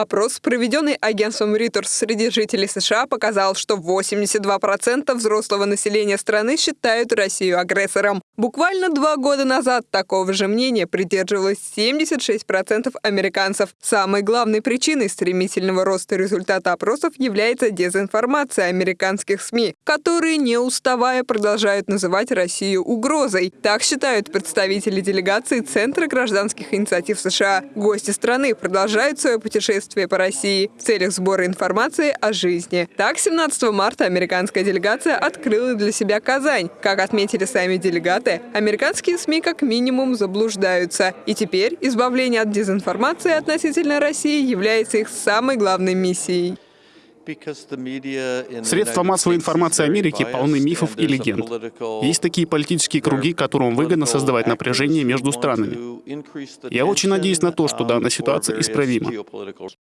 Опрос, проведенный агентством Reuters среди жителей США, показал, что 82% взрослого населения страны считают Россию агрессором. Буквально два года назад такого же мнения придерживалось 76% американцев. Самой главной причиной стремительного роста результата опросов является дезинформация американских СМИ, которые, не уставая, продолжают называть Россию угрозой. Так считают представители делегации Центра гражданских инициатив США. Гости страны продолжают свое путешествие по России в целях сбора информации о жизни. Так, 17 марта американская делегация открыла для себя Казань. Как отметили сами делегаты, американские СМИ как минимум заблуждаются. И теперь избавление от дезинформации относительно России является их самой главной миссией. Средства массовой информации Америки полны мифов и легенд. Есть такие политические круги, которым выгодно создавать напряжение между странами. Я очень надеюсь на то, что данная ситуация исправима.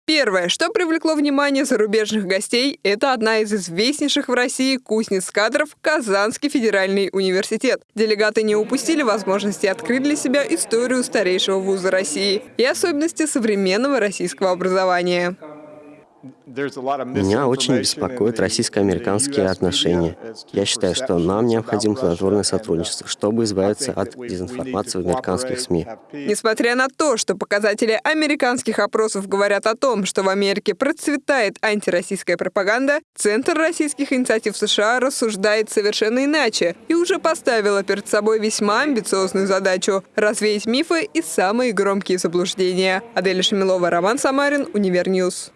Первое, что привлекло внимание зарубежных гостей, это одна из известнейших в России кузнец кадров Казанский федеральный университет. Делегаты не упустили возможности открыть для себя историю старейшего вуза России и особенности современного российского образования. Меня очень беспокоят российско-американские отношения. Я считаю, что нам необходимо плодотворное сотрудничество, чтобы избавиться от дезинформации в американских СМИ. Несмотря на то, что показатели американских опросов говорят о том, что в Америке процветает антироссийская пропаганда, Центр российских инициатив США рассуждает совершенно иначе и уже поставила перед собой весьма амбициозную задачу – развеять мифы и самые громкие заблуждения. Адель Шамилова, Роман Самарин, Универньюз.